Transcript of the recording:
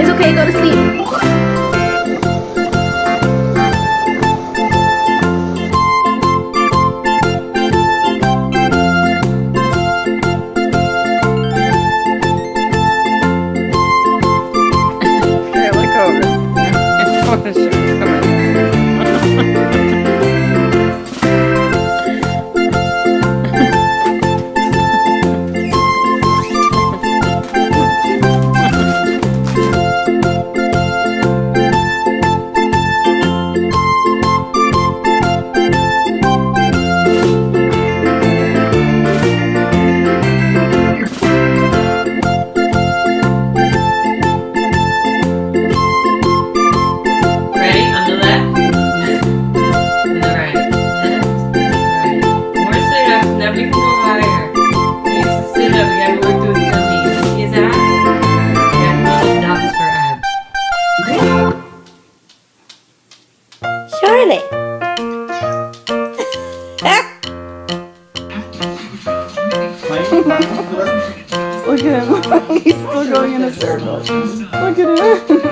It's okay, go to sleep. Professor. Look at him. He's still going in a circle. Look at him.